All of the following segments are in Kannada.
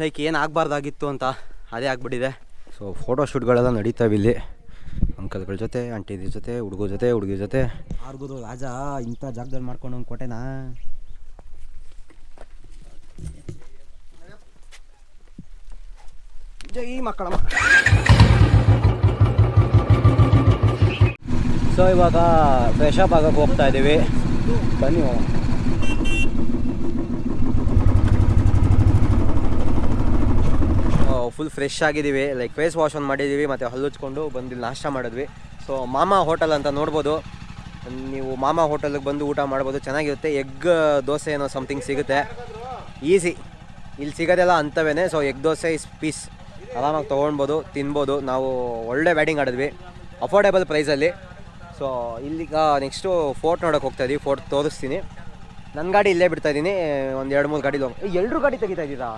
ಲೈಕ್ ಏನು ಆಗಬಾರ್ದಾಗಿತ್ತು ಅಂತ ಅದೇ ಆಗಿಬಿಟ್ಟಿದೆ. ಸೊ ಫೋಟೋ ಶೂಟ್ಗಳೆಲ್ಲ ನಡೀತಾವೆ ಇಲ್ಲಿ. ಅಂಕಲ್ಗಳ ಜೊತೆ ಆಂಟಿದ್ರ ಜೊತೆ ಹುಡುಗರ ಜೊತೆ ಹುಡುಗಿ ಜೊತೆ. ಯಾರಿಗೂ ರಾಜ ಇಂಥ ಜಾಗದಲ್ಲಿ ಮಾಡ್ಕೊಂಡು ಒಂದು ಕೊಟ್ಟೆನಾ ಜೈ ಮಕ್ಕಳ ಸೊ ಇವಾಗ ಫ್ರೆಶ್ ಅಪ್ ಆಗಕ್ಕೆ ಹೋಗ್ತಾ ಇದ್ದೀವಿ. ಬನ್ನಿ ಹೋಗೋಣ. ಫುಲ್ ಫ್ರೆಶ್ ಆಗಿದ್ದೀವಿ. ಲೈಕ್ ಫೇಸ್ ವಾಶ್ ಒಂದು ಮಾಡಿದ್ದೀವಿ, ಮತ್ತು ಹಲ್ಲುಚ್ಕೊಂಡು ಬಂದು ನಾಷ್ಟ ಮಾಡಿದ್ವಿ. ಸೊ ಮಾಮಾ ಹೋಟೆಲ್ ಅಂತ ನೋಡ್ಬೋದು. ನೀವು ಮಾಮಾ ಹೋಟೆಲ್ಗೆ ಬಂದು ಊಟ ಮಾಡ್ಬೋದು, ಚೆನ್ನಾಗಿರುತ್ತೆ. ಎಗ್ ದೋಸೆ ಏನೋ ಸಮಥಿಂಗ್ ಸಿಗುತ್ತೆ. ಈಸಿ ಇಲ್ಲಿ ಸಿಗೋದೆಲ್ಲ ಅಂಥವೇ so egg dosa is piece ಆರಾಮಾಗಿ ತೊಗೊಳ್ಬೋದು ತಿನ್ಬೋದು. ನಾವು ಒಳ್ಳೆ ಬ್ಯಾಟಿಂಗ್ ಆಡಿದ್ವಿ. ಅಫೋರ್ಡೆಬಲ್ ಪ್ರೈಸಲ್ಲಿ ಸೊ ಇಲ್ಲಿಗ ನೆಕ್ಸ್ಟು ಫೋರ್ಟ್ ನೋಡೋಕೆ ಹೋಗ್ತಾ ಇದ್ದೀವಿ ಫೋರ್ಟ್ ತೋರಿಸ್ತೀನಿ. ನನ್ನ ಗಾಡಿ ಇಲ್ಲೇ ಬಿಡ್ತಾ ಇದ್ದೀನಿ ಒಂದು ಎರಡು ಮೂರು ಗಾಡಿ ಎಲ್ಲರೂ ಗಾಡಿ ತೆಗಿತಾ ಇದ್ದೀರಾ?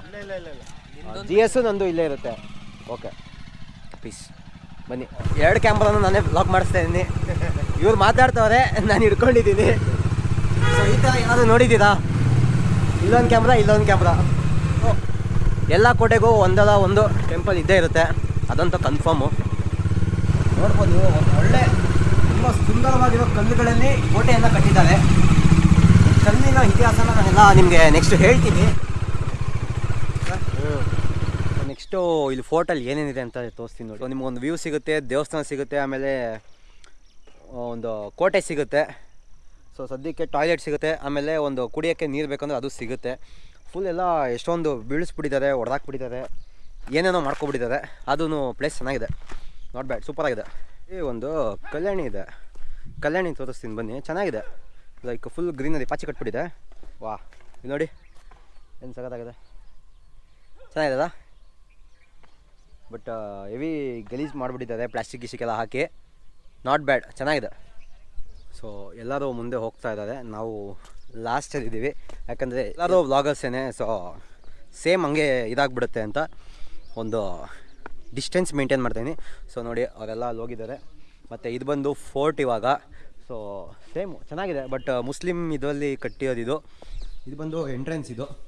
ಜಿ ಎಸ್ ನಂದು ಇಲ್ಲೇ ಇರುತ್ತೆ. ಓಕೆ ಪೀಸ್ ಬನ್ನಿ. ಎರಡು ಕ್ಯಾಮ್ರಾನು ನಾನೇ ಬ್ಲಾಕ್ ಮಾಡಿಸ್ತಾ ಇದ್ದೀನಿ ಇವ್ರು ಮಾತಾಡ್ತವ್ರೆ ನಾನು ಹಿಡ್ಕೊಂಡಿದ್ದೀನಿ ಸೊ ಈ ಥರ ಏನಾದರೂ ನೋಡಿದ್ದೀರಾ? ಇಲ್ಲೊಂದು ಕ್ಯಾಮ್ರಾ ಇಲ್ಲೊಂದು ಕ್ಯಾಮ್ರಾ ಎಲ್ಲ ಕೋಟೆಗೂ ಒಂದಲ್ಲ ಒಂದು ಟೆಂಪಲ್ ಇದ್ದೇ ಇರುತ್ತೆ. ಅದಂತೂ ಕನ್ಫರ್ಮು ನೋಡ್ಬೋದು ನೀವು ಒಳ್ಳೆ ತುಂಬ ಸುಂದರವಾಗಿರೋ ಕಲ್ಲುಗಳಲ್ಲಿ ಕೋಟೆಯನ್ನು ಕಟ್ಟಿದ್ದಾರೆ. ಕಲ್ಲಿನ ಇತಿಹಾಸನ ನಾನೆಲ್ಲ ನಿಮಗೆ ನೆಕ್ಸ್ಟ್ ಹೇಳ್ತೀನಿ. ನೆಕ್ಸ್ಟು ಇಲ್ಲಿ ಫೋರ್ಟಲ್ಲಿ ಏನೇನಿದೆ ಅಂತ ತೋರಿಸ್ತೀನಿ ನೋಡಿ. ನಿಮ್ಗೊಂದು ವ್ಯೂ ಸಿಗುತ್ತೆ, ದೇವಸ್ಥಾನ ಸಿಗುತ್ತೆ, ಆಮೇಲೆ ಒಂದು ಕೋಟೆ ಸಿಗುತ್ತೆ. ಸೊ ಸದ್ಯಕ್ಕೆ ಟಾಯ್ಲೆಟ್ ಸಿಗುತ್ತೆ, ಆಮೇಲೆ ಒಂದು ಕುಡಿಯೋಕ್ಕೆ ನೀರು ಬೇಕಂದ್ರೆ ಅದು ಸಿಗುತ್ತೆ. ಫುಲ್ ಎಲ್ಲ ಎಷ್ಟೊಂದು ಬೀಳಿಸ್ಬಿಟ್ಟಿದ್ದಾರೆ ಹೊಡೆದಾಕ್ಬಿಟ್ಟಿದ್ದಾರೆ ಏನೇನೋ ಮಾಡ್ಕೊಬಿಟ್ಟಿದ್ದಾರೆ. ಅದೂ ಪ್ಲೇಸ್ ಚೆನ್ನಾಗಿದೆ. ನಾಟ್ ಬ್ಯಾಡ್ ಸೂಪರಾಗಿದೆ ಈ ಒಂದು ಕಲ್ಯಾಣಿ ಇದೆ. ಕಲ್ಯಾಣಿ ತೋರಿಸ್ತೀನಿ ಬನ್ನಿ, ಚೆನ್ನಾಗಿದೆ. ಲೈಕ್ ಫುಲ್ ಗ್ರೀನರಿ ಪಾಚಿ ಕಟ್ಬಿಟ್ಟಿದೆ. ವಾ ನೋಡಿ, ಏನು ಸಗದಾಗಿದೆ ಚೆನ್ನಾಗಿದೆಲ್ಲ ಬಟ್ ಹೆವಿ ಗಲೀಜು ಮಾಡಿಬಿಟ್ಟಿದ್ದಾರೆ ಪ್ಲಾಸ್ಟಿಕ್ ಗಿಸ್ಟಿಕ್ ಹಾಕಿ. ನಾಟ್ ಬ್ಯಾಡ್ ಚೆನ್ನಾಗಿದೆ. ಸೊ ಎಲ್ಲರೂ ಮುಂದೆ ಹೋಗ್ತಾ ಇದ್ದಾರೆ. ನಾವು ಲಾಸ್ಟಲ್ಲಿದ್ದೀವಿ ಯಾಕಂದರೆ ಎಲ್ಲರೂ ವ್ಲಾಗರ್ಸೇನೆ ಸೊ ಸೇಮ್ ಹಂಗೆ ಇದಾಗ್ಬಿಡುತ್ತೆ ಅಂತ ಒಂದು ಡಿಸ್ಟೆನ್ಸ್ ಮೇಂಟೈನ್ ಮಾಡ್ತೀನಿ ಸೊ ನೋಡಿ, ಅವರೆಲ್ಲ ಅಲ್ಲಿ ಹೋಗಿದ್ದಾರೆ. ಮತ್ತು ಇದು ಬಂದು ಫೋರ್ಟ್ ಇವಾಗ. ಸೊ ಸೇಮು ಚೆನ್ನಾಗಿದೆ. ಬಟ್ ಮುಸ್ಲಿಮ್ ಇದರಲ್ಲಿ ಕಟ್ಟಿರೋದು ಇದು. ಇದು ಬಂದು ಎಂಟ್ರೆನ್ಸ್ ಇದು.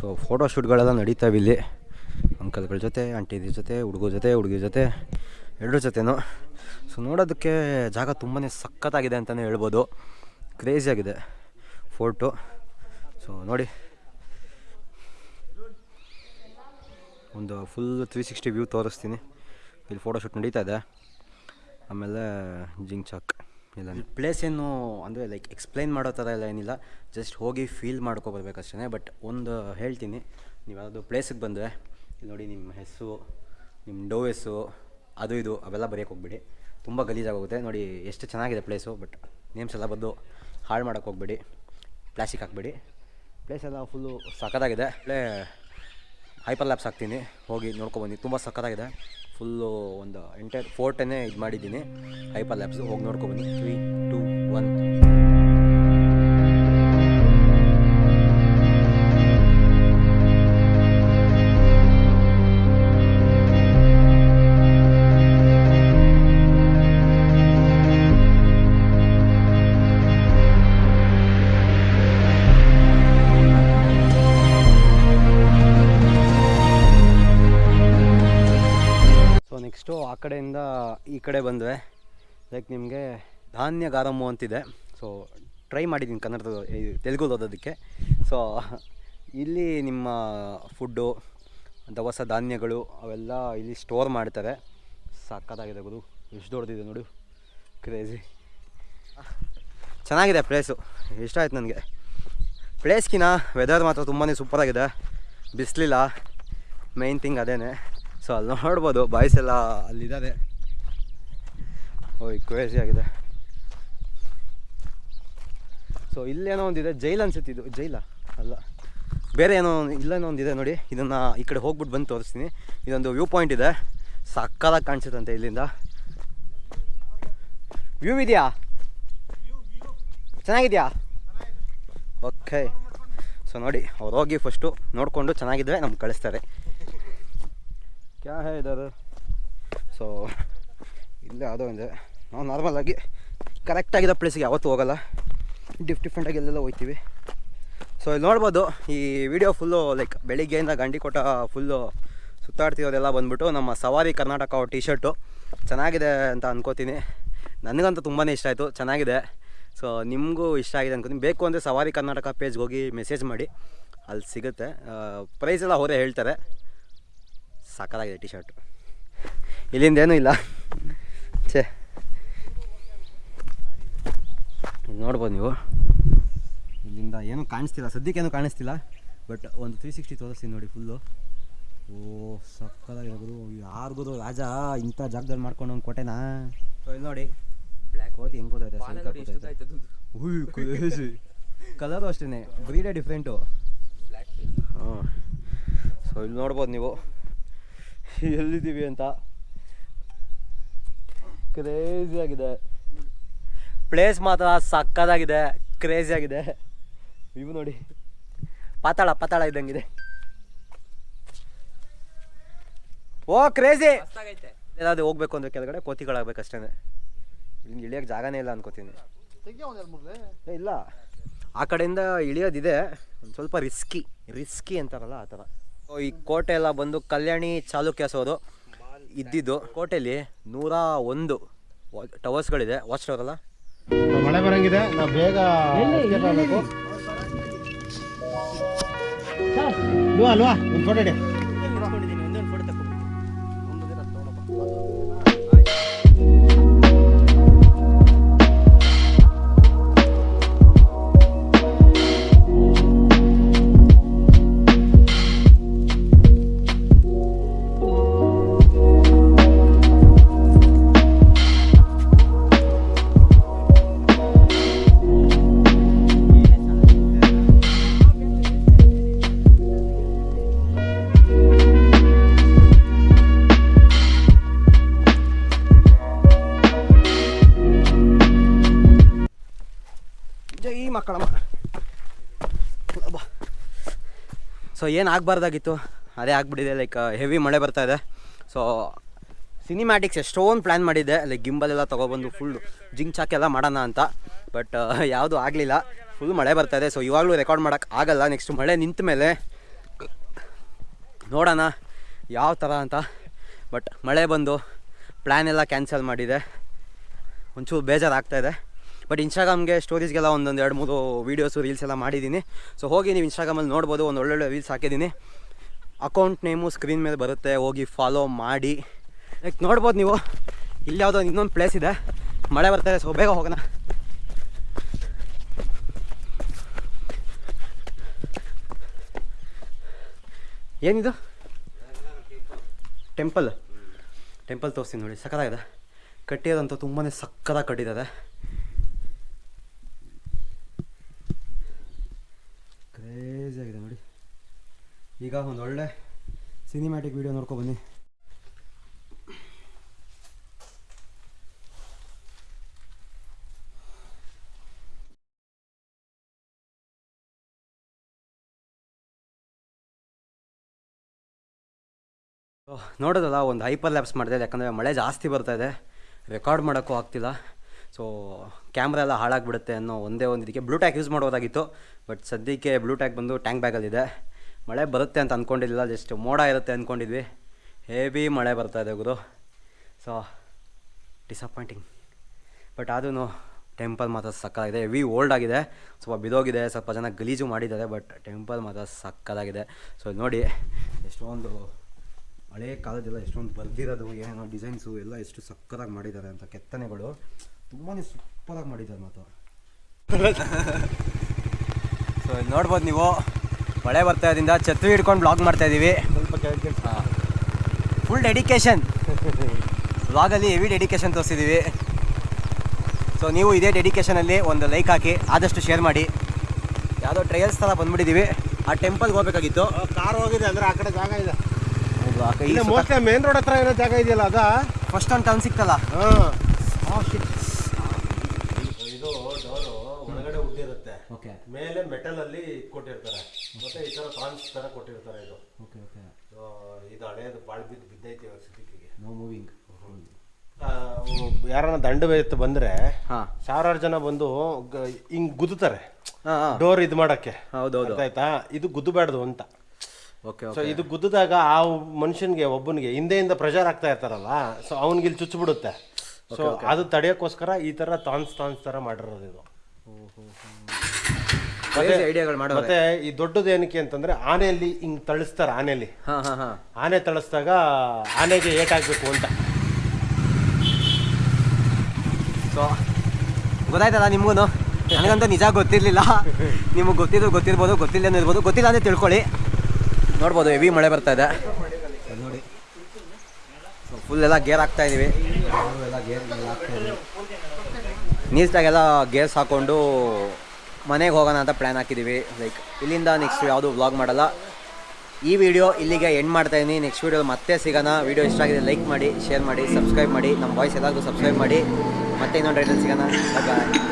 ಸೊ ಫೋಟೋ ಶೂಟ್ಗಳೆಲ್ಲ ನಡೀತಾವೆ ಇಲ್ಲಿ. ಅಂಕಲ್ಗಳ ಜೊತೆ ಆಂಟಿದ್ರ ಜೊತೆ ಹುಡುಗರ ಜೊತೆ, ಹುಡುಗಿ ಜೊತೆ ಎರಡರ ಜೊತೆನೂ. ಸೊ ನೋಡೋದಕ್ಕೆ ಜಾಗ ತುಂಬಾ ಸಖತ್ತಾಗಿದೆ ಅಂತಲೇ ಹೇಳ್ಬೋದು. ಕ್ರೇಜಿಯಾಗಿದೆ ಫೋರ್ಟು ಸೊ ನೋಡಿ. ಒಂದು ಫುಲ್ ತ್ರೀ ಸಿಕ್ಸ್ಟಿ ವ್ಯೂ ತೋರಿಸ್ತೀನಿ. ಇಲ್ಲಿ ಫೋಟೋ ಶೂಟ್ ನಡೀತಾ ಇದೆ. ಆಮೇಲೆ ಜಿಂಗ್ ಚಾಕ್. ಇಲ್ಲ ಪ್ಲೇಸ್ ಏನು ಅಂದರೆ ಲೈಕ್ ಎಕ್ಸ್ಪ್ಲೈನ್ ಮಾಡೋ ಥರ ಎಲ್ಲ ಏನಿಲ್ಲ. ಜಸ್ಟ್ ಹೋಗಿ ಫೀಲ್ ಮಾಡ್ಕೊಬರ್ಬೇಕಷ್ಟೇ ಬಟ್ ಒಂದು ಹೇಳ್ತೀನಿ, ನೀವು ಯಾವುದು ಪ್ಲೇಸಿಗೆ ಬಂದರೆ ನೋಡಿ ನಿಮ್ಮ ಹೆಸರು ನಿಮ್ಮ ಡೋ ಹೆಸರು ಅದು ಇದು, ಅವೆಲ್ಲ ಬರೆಯೋಕೆ ಹೋಗ್ಬೇಡಿ. ತುಂಬ ಗಲೀಜಾಗೋಗುತ್ತೆ. ನೋಡಿ, ಎಷ್ಟು ಚೆನ್ನಾಗಿದೆ ಪ್ಲೇಸು ಬಟ್ ನೇಮ್ಸ್ ಎಲ್ಲ ಬಂದು ಹಾಳು ಮಾಡೋಕೆ ಹೋಗ್ಬೇಡಿ. ಪ್ಲಾಸ್ಟಿಕ್ ಹಾಕ್ಬೇಡಿ. ಪ್ಲೇಸ್ ಎಲ್ಲ ಫುಲ್ಲು ಒಳ್ಳೆ ಹೈಪರ್ ಲ್ಯಾಪ್ಸ್ ಹಾಕ್ತೀನಿ. ಹೋಗಿ ನೋಡ್ಕೊಬನ್ನಿ ತುಂಬ ಸಖತ್ತಾಗಿದೆ. ಫುಲ್ಲು ಒಂದು ಎಂಟೈರ್ ಫೋರ್ಟನ್ನೇ ಇದು ಮಾಡಿದ್ದೀನಿ. ಹೈಪರ್ ಲ್ಯಾಬ್ಸ್ ಹೋಗಿ ನೋಡ್ಕೊಬನ್ನಿ ತ್ರೀ ಟೂ ಒನ್ ಕಡೆಯಿಂದ ಈ ಕಡೆ ಬಂದರೆ ಲೈಕ್ ನಿಮಗೆ ಧಾನ್ಯ ಗಾರಮ್ಮು ಅಂತಿದೆ. ಸೊ ಟ್ರೈ ಮಾಡಿದ್ದೀನಿ ಕನ್ನಡದ ತೆಲುಗು ಓದೋದಕ್ಕೆ. ಸೊ ಇಲ್ಲಿ ನಿಮ್ಮ ಫುಡ್ಡು ದವಸ ಧಾನ್ಯಗಳು ಅವೆಲ್ಲ ಇಲ್ಲಿ ಸ್ಟೋರ್ ಮಾಡ್ತಾರೆ. ಸಕ್ಕತ್ತಾಗಿದೆ ಗುರು. ಎಷ್ಟು ದೊಡ್ಡದಿದೆ ನೋಡು. ಕ್ರೇಜಿ ಚೆನ್ನಾಗಿದೆ ಪ್ಲೇಸು ಇಷ್ಟ ಆಯ್ತು ನನಗೆ. ಪ್ಲೇಸ್ಗಿನ ವೆದರ್ ಮಾತ್ರ ತುಂಬಾ ಸೂಪರಾಗಿದೆ ಬಿಸಿಲಿಲ್ಲ. ಮೈನ್ ಥಿಂಗ್ ಅದೇನೆ. ಸೊ, ಅಲ್ಲಿ ನೋಡ್ಬೋದು ಬಾಯ್ಸ್ ಎಲ್ಲ ಅಲ್ಲಿದ್ದಾರೆ. ಓಯ್ ಕ್ರೇಜಿ ಆಗಿದೆ. ಸೊ, ಇಲ್ಲೇನೋ ಒಂದಿದೆ ಜೈಲ್ ಅನ್ಸುತ್ತೆ ಇದು. ಜೈಲ ಅಲ್ಲ. ಬೇರೆ ಏನೋ ಇಲ್ಲೇನೋ ಒಂದಿದೆ ನೋಡಿ. ಇದನ್ನು ಈ ಕಡೆ ಹೋಗ್ಬಿಟ್ಟು ಬಂದು ತೋರಿಸ್ತೀನಿ. ಇದೊಂದು ವ್ಯೂ ಪಾಯಿಂಟ್ ಇದೆ. ಸಕ್ಕದಾಗಿ ಕಾಣಿಸುತ್ತಂತೆ ಇಲ್ಲಿಂದ. ವ್ಯೂ ಇದೆಯಾ? ಚೆನ್ನಾಗಿದೆಯಾ? ಓಕೆ ಸೊ, ನೋಡಿ, ಅವ್ರು ಹೋಗಿ ಫಸ್ಟು ನೋಡಿಕೊಂಡು ಚೆನ್ನಾಗಿದ್ರೆ ನಮ್ಗೆ ಕಳಿಸ್ತಾರೆ. ಕ್ಯಾ ಹೇ ಇದದು ಸೊ ಇಲ್ಲೇ ಯಾವುದೋ ಇದೆ ನಾವು ನಾರ್ಮಲಾಗಿ ಕರೆಕ್ಟಾಗಿರೋ ಪ್ಲೇಸಿಗೆ ಯಾವತ್ತೂ ಹೋಗಲ್ಲ. ಡಿಫ್ ಡಿಫ್ರೆಂಟಾಗಿ ಎಲ್ಲೆಲ್ಲ ಹೋಗ್ತೀವಿ ಸೊ ಇಲ್ಲಿ ನೋಡ್ಬೋದು, ಈ ವಿಡಿಯೋ ಫುಲ್ಲು ಲೈಕ್ ಬೆಳಿಗ್ಗೆಯಿಂದ ಗಂಡಿಕೋಟ ಫುಲ್ಲು ಸುತ್ತಾಡ್ತಿರೋದೆಲ್ಲ ಬಂದ್ಬಿಟ್ಟು ನಮ್ಮ ಸವಾರಿ ಕರ್ನಾಟಕ ಟಿ ಶರ್ಟು ಚೆನ್ನಾಗಿದೆ ಅಂತ ಅಂದ್ಕೋತೀನಿ ನನಗಂತೂ ತುಂಬಾ ಇಷ್ಟ ಆಯಿತು. ಚೆನ್ನಾಗಿದೆ. ಸೊ ನಿಮಗೂ ಇಷ್ಟ ಆಗಿದೆ ಅನ್ಕೋತೀನಿ. ಬೇಕು ಅಂದರೆ ಸವಾರಿ ಕರ್ನಾಟಕ ಪೇಜ್ಗೆ ಹೋಗಿ ಮೆಸೇಜ್ ಮಾಡಿ. ಅಲ್ಲಿ ಸಿಗುತ್ತೆ. ಪ್ರೈಸ್ ಎಲ್ಲ ಅವರೇ ಹೇಳ್ತಾರೆ. ಸಾಕಾಗಿದೆ ಟಿ ಶರ್ಟ್ ಇಲ್ಲಿಂದ ಏನೂ ಇಲ್ಲ. ಛೇ. ಇಲ್ಲಿ ನೋಡ್ಬೋದು ನೀವು. ಇಲ್ಲಿಂದ ಏನೂ ಕಾಣಿಸ್ತಿಲ್ಲ. ಸದ್ಯಕ್ಕೇನು ಕಾಣಿಸ್ತಿಲ್ಲ. ಬಟ್ ಒಂದು ತ್ರೀ ಸಿಕ್ಸ್ಟಿ ತೋರಿಸ್ತೀನಿ ನೋಡಿ ಫುಲ್ಲು ಓ ಸಕ್ಕದಾಗಿದೆ ಗುರು. ಯಾರಿಗೂ ರಾಜ ಇಂಥ ಜಾಗದಲ್ಲಿ ಮಾಡ್ಕೊಂಡು ಒಂದು ಕೋಟೆನಾ? ಸೊ ಇಲ್ಲಿ ನೋಡಿ. ಬ್ಲ್ಯಾಕ್ ಕೋತಿ ಹೆಂಗೆ ಗೊತ್ತೈತೆ ಕಲರು ಅಷ್ಟೇ ಬ್ರೀಡೇ ಡಿಫ್ರೆಂಟು ಹಾಂ. ಸೊ ಇಲ್ಲಿ ನೋಡ್ಬೋದು ನೀವು. ಎಲ್ಲಿದ್ದೀವಿ ಅಂತ? ಕ್ರೇಜಿ ಆಗಿದೆ. ಪ್ಲೇಸ್ ಮಾತ್ರ ಸಕ್ಕದಾಗಿದೆ. ಕ್ರೇಜಿ ಆಗಿದೆ. ಇವು ನೋಡಿ. ಪಾತಾಳ ಪಾತಾಳ ಇದ್ದಂಗಿದೆ. ಓ ಕ್ರೇಜಿ ಏನಾದ್ರು ಹೋಗ್ಬೇಕು ಅಂದ್ರೆ ಕೆಳಗಡೆ? ಕೋತಿಗಳಾಗ್ಬೇಕಷ್ಟೇ ಇಲ್ಲಿ ಇಳಿಯೋಕೆ ಜಾಗನೇ ಇಲ್ಲ ಅನ್ಕೋತೀನಿ. ಇಲ್ಲ. ಆ ಕಡೆಯಿಂದ ಇಳಿಯೋದಿದೆ. ಒಂದು ಸ್ವಲ್ಪ ರಿಸ್ಕಿ ರಿಸ್ಕಿ ಅಂತಾರಲ್ಲ ಆ ಥರ. ಈ ಕೋಟೆ ಎಲ್ಲ ಬಂದು ಕಲ್ಯಾಣಿ ಚಾಲುಕ್ಯಸೋದು ಇದ್ದಿದ್ದು ಕೋಟೆಯಲ್ಲಿ ನೂರ ಒಂದು ಟವರ್ಸ್ಗಳಿದೆ. ವಾಚ್ ಟವರ್ ಅಲ್ಲ? ಮಳೆ ಬರಂಗಿದೆ. ನಾವು ಬೇಗ. ಅಲ್ವಾ ಅಲ್ವಾ ಒಂದು ಫೋಟೋ ಇಡಿ. ಸೊ ಏನು ಆಗಬಾರ್ದಾಗಿತ್ತು? ಅದೇ ಆಗಿಬಿಟ್ಟಿದೆ ಲೈಕ್ ಹೆವಿ ಮಳೆ ಬರ್ತಾ ಇದೆ. ಸೊ ಸಿನಿಮ್ಯಾಟಿಕ್ಸ್ ಎಷ್ಟೊಂದು ಪ್ಲ್ಯಾನ್ ಮಾಡಿದ್ದೆ. ಲೈಕ್ ಗಿಂಬಲೆಲ್ಲ ತೊಗೊಬಂದು ಫುಲ್ ಜಿಂಕ್ ಚಾಕೆಲ್ಲ ಮಾಡೋಣ ಅಂತ. ಬಟ್ ಯಾವುದು ಆಗಲಿಲ್ಲ. ಫುಲ್ ಮಳೆ ಬರ್ತಾ ಇದೆ. ಸೊ ಇವಾಗಲೂ ರೆಕಾರ್ಡ್ ಮಾಡೋಕ್ಕೆ ಆಗಲ್ಲ. ನೆಕ್ಸ್ಟ್ ಮಳೆ ನಿಂತ ಮೇಲೆ ನೋಡೋಣ ಯಾವ ಥರ ಅಂತ. ಬಟ್ ಮಳೆ ಬಂದು ಪ್ಲ್ಯಾನ್ ಎಲ್ಲ ಕ್ಯಾನ್ಸಲ್ ಮಾಡಿದೆ. ಒಂಚೂರು ಬೇಜಾರಾಗ್ತಾ ಇದೆ. ಬಟ್ ಇನ್ಸ್ಟಾಗ್ರಾಮ್ಗೆ ಸ್ಟೋರೀಸ್ಗೆಲ್ಲ ಒಂದೊಂದು ಎರಡು ಮೂರು ವೀಡಿಯೋಸು ರೀಲ್ಸ್ ಎಲ್ಲ ಮಾಡಿದ್ದೀನಿ. ಸೊ ಹೋಗಿ ನೀವು ಇನ್ಸ್ಟಾಗ್ರಾಮಲ್ಲಿ ನೋಡ್ಬೋದು, ಒಂದು ಒಳ್ಳೊಳ್ಳೆ ರೀಲ್ಸ್ ಹಾಕಿದ್ದೀನಿ. ಅಕೌಂಟ್ ನೇಮು ಸ್ಕ್ರೀನ್ ಮೇಲೆ ಬರುತ್ತೆ, ಹೋಗಿ ಫಾಲೋ ಮಾಡಿ. ಲೈಕ್ ನೋಡ್ಬೋದು ನೀವು, ಇಲ್ಲಿ ಯಾವುದೋ ಇನ್ನೊಂದು ಪ್ಲೇಸ್ ಇದೆ. ಮಳೆ ಬರ್ತಾರೆ ಸೊ ಬೇಗ ಹೋಗೋಣ. ಏನಿದು? ಟೆಂಪಲ್ ಟೆಂಪಲ್ ತೋರಿಸ್ತೀನಿ ನೋಡಿ ಸಕ್ಕತ್ತಾಗಿದೆ ಕಟ್ಟಿರೋದಂತೂ ತುಂಬಾ ಸಕ್ಕತ್ತಾಗಿ ಕಟ್ಟಿದ್ದಾರೆ ಕ್ರೇಜಿ ಆಗಿದೆ ನೋಡಿ. ಈಗ ಒಂದು ಒಳ್ಳೆ ಸಿನಿಮ್ಯಾಟಿಕ್ ವಿಡಿಯೋ ನೋಡ್ಕೊ ಬನ್ನಿ. ಓಹ್, ನೋಡೋದಲ್ಲ ಒಂದು ಹೈಪರ್ ಲ್ಯಾಪ್ಸ್ ಮಾಡಿದೆ ಯಾಕಂದರೆ ಮಳೆ ಜಾಸ್ತಿ ಬರ್ತಾ ಇದೆ. ರೆಕಾರ್ಡ್ ಮಾಡೋಕ್ಕೂ ಆಗ್ತಿಲ್ಲ. ಸೊ ಕ್ಯಾಮ್ರಾ ಎಲ್ಲ ಹಾಳಾಗ್ಬಿಡುತ್ತೆ ಅನ್ನೋ ಒಂದೇ ಒಂದು ಇದಕ್ಕೆ ಬ್ಲೂಟ್ಯಾಕ್ ಯೂಸ್ ಮಾಡ್ಬೋದಾಗಿತ್ತು. ಬಟ್ ಸದ್ಯಕ್ಕೆ ಬ್ಲೂಟ್ಯಾಕ್ ಬಂದು ಟ್ಯಾಂಕ್ ಬ್ಯಾಗಲ್ಲಿದೆ ಮಳೆ ಬರುತ್ತೆ ಅಂತ ಅಂದ್ಕೊಂಡಿಲ್ಲ ಜಸ್ಟ್ ಮೋಡ ಇರುತ್ತೆ ಅಂದ್ಕೊಂಡಿದ್ವಿ ಹೇವಿ ಮಳೆ ಬರ್ತಾ ಇದೆ ಗುರು. ಸೊ ಡಿಸಪಾಯಿಂಟಿಂಗ್ ಬಟ್ ಆದ್ರೂ ಟೆಂಪಲ್ ಮಾತ್ರ ಸಕ್ಕತ್ತಾಗಿದೆ. ಹೆವಿ ಓಲ್ಡ್ ಆಗಿದೆ. ಸ್ವಲ್ಪ ಬಿದೋಗಿದೆ, ಸ್ವಲ್ಪ ಜನ ಗಲೀಜು ಮಾಡಿದ್ದಾರೆ ಬಟ್ ಟೆಂಪಲ್ ಮಾತ್ರ ಸಕ್ಕತ್ತಾಗಿದೆ. ಸೊ ನೋಡಿ, ಎಷ್ಟೊಂದು ಹಳೆ ಕಾಲದೆಲ್ಲ ಎಷ್ಟೊಂದು ಬರ್ದಿರೋದು, ಏನೋ ಡಿಸೈನ್ಸು ಎಲ್ಲ ಎಷ್ಟು ಸಕ್ಕತ್ತಾಗಿ ಮಾಡಿದ್ದಾರೆ ಅಂತ ಕೆತ್ತನೆಗಳು. ತುಂಬಾ ಸೂಪರಾಗಿ ಮಾಡಿದ್ದಾರೆ ಮಾತು ಸೊ ಇಲ್ಲಿ ನೋಡ್ಬೋದು ನೀವು. ಮಳೆ ಬರ್ತಾ ಇದ್ರಿಂದ ಛತ್ರಿ ಹಿಡ್ಕೊಂಡು ಬ್ಲಾಗ್ ಮಾಡ್ತಾ ಇದ್ದೀವಿ ಫುಲ್ ಡೆಡಿಕೇಶನ್ ಬ್ಲಾಗಲ್ಲಿ ಹೆವಿ ಡೆಡಿಕೇಶನ್ ತೋರಿಸಿದ್ದೀವಿ ಸೊ ನೀವು ಇದೇ ಡೆಡಿಕೇಶನಲ್ಲಿ ಒಂದು ಲೈಕ್ ಹಾಕಿ ಆದಷ್ಟು ಶೇರ್ ಮಾಡಿ. ಯಾವುದೋ ಟ್ರಯಲ್ಸ್ ಥರ ಬಂದ್ಬಿಟ್ಟಿದ್ದೀವಿ ಆ ಟೆಂಪಲ್ಗೆ ಹೋಗ್ಬೇಕಾಗಿತ್ತು. ಕಾರ್ ಹೋಗಿದೆ ಅಂದರೆ ಆ ಕಡೆ ಜಾಗ ಇದೆ ಮೋಸ್ಟ್ಲಿ ಮೇನ್ ರೋಡ್ ಹತ್ರ ಏನೋ ಜಾಗ ಇದೆಯಲ್ಲ ಅದ? ಫಸ್ಟ್ ಒಂದು ಟರ್ನ್ ಸಿಕ್ತಲ್ಲ ಹಾಂ. ಇದು ಡೋರ್ ಒಳಗಡೆ ಉದ್ದಿರುತ್ತೆ ಓಕೆ. ಮೇಲೆ ಮೆಟಲ್ ಅಲ್ಲಿ ಕೊಟ್ಟಿರ್ತಾರೆ. ಮತ್ತೆ ಈ ತರ ಫ್ರಾನ್ಸ್ ತರ ಕೊಟ್ಟಿರ್ತಾರೆ ಇದು. Okay okay. So, ಇದು ಹಳೆಯದು ಬಾಳ್ ಬಿದ್ದು ಬಿದ್ದೈತಿ ಇವಾಗ ನೋ ಮೂವಿಂಗ್ ಯಾರನ್ನ ದಂಡ ಎತ್ತು ಬಂದ್ರೆ ಹಾಂ. ಸಾವಿರಾರು ಜನ ಬಂದು ಗ- ಹಿಂಗ್ ಗುದ್ದುತ್ತಾರೆ. ಡೋರ್ ಇದು ಮಾಡಕ್ಕೆ. ಹೌದೌದು. ಆಯ್ತಾ ಇದು ಗುದ್ದಬಾರ್ದು ಅಂತ. ಓಕೆ ಸೊ ಇದು ಗುದ್ದಿದಾಗ ಆ ಮನುಷ್ಯನ್ಗೆ ಒಬ್ಬನಿಗೆ ಹಿಂದೆಯಿಂದ ಪ್ರೆಷರ್ ಆಗ್ತಾ ಇರ್ತಾರಲ್ಲ ಸೊ ಅವನಿಗೆ ಇಲ್ಲಿ ಚುಚ್ಚಿಬಿಡುತ್ತೆ ಸೊ ಅದು ತಡೆಯೋಕ್ಕೋಸ್ಕರ ಈ ತರ ತಾನ್ಸ್ ತಾನ್ಸ್ ತರ ಮಾಡಿರೋದು ಇದು. ಐಡಿಯಾಗಳು ಮತ್ತೆ ಈ ದೊಡ್ಡದು ಏನಕ್ಕೆ ಅಂತಂದ್ರೆ ಆನೆಯಲ್ಲಿ ಹಿಂಗ್ ತಳಿಸ್ತಾರೆ ಆನೆಯಲ್ಲಿ ಆನೆ ತಳಿಸ್ದಾಗ ಆನೆಗೆ ಏಟಾಗಬೇಕು ಅಂತ. ಸೊ ಗೊತ್ತಾಯ್ತಲ್ಲ ನಿಮಗೂ ನನಗಂತೂ ನಿಜ ಗೊತ್ತಿರಲಿಲ್ಲ. ನಿಮಗೆ ಗೊತ್ತಿದ್ರು ಗೊತ್ತಿರ್ಬೋದು ಗೊತ್ತಿಲ್ಲ ಇರ್ಬೋದು ಗೊತ್ತಿಲ್ಲ ಅಂದರೆ ತಿಳ್ಕೊಳ್ಳಿ. ನೋಡ್ಬೋದು ಹೆವಿ ಮಳೆ ಬರ್ತಾ ಇದೆ. ನೋಡಿ. ಫುಲ್ ಎಲ್ಲ ಗೇರ್ ಆಗ್ತಾ ಇದೀವಿ. ನೀಟಾಗೆಲ್ಲ ಗೇರ್ಸ್ ಹಾಕ್ಕೊಂಡು ಮನೆಗೆ ಹೋಗೋಣ ಅಂತ ಪ್ಲ್ಯಾನ್ ಹಾಕಿದ್ದೀವಿ ಲೈಕ್ ಇಲ್ಲಿಂದ ನೆಕ್ಸ್ಟ್ ಯಾವುದು ವ್ಲಾಗ್ ಮಾಡಲ್ಲ. ಈ ವಿಡಿಯೋ ಇಲ್ಲಿಗೆ ಎಂಡ್ ಮಾಡ್ತಾ ಇದೀನಿ. ನೆಕ್ಸ್ಟ್ ವೀಡಿಯೋ ಮತ್ತೆ ಸಿಗೋಣ. ವಿಡಿಯೋ ಇಷ್ಟ ಆಗಿದೆ ಲೈಕ್ ಮಾಡಿ ಶೇರ್ ಮಾಡಿ ಸಬ್ಸ್ಕ್ರೈಬ್ ಮಾಡಿ. ನಮ್ಮ ವಾಯ್ಸ್ ಎಲ್ಲರಿಗೂ ಸಬ್ಸ್ಕ್ರೈಬ್ ಮಾಡಿ. ಮತ್ತೆ ಇನ್ನೊಂದು ರೈಟಲ್ಲಿ ಸಿಗೋಣ. ಬಾಯ್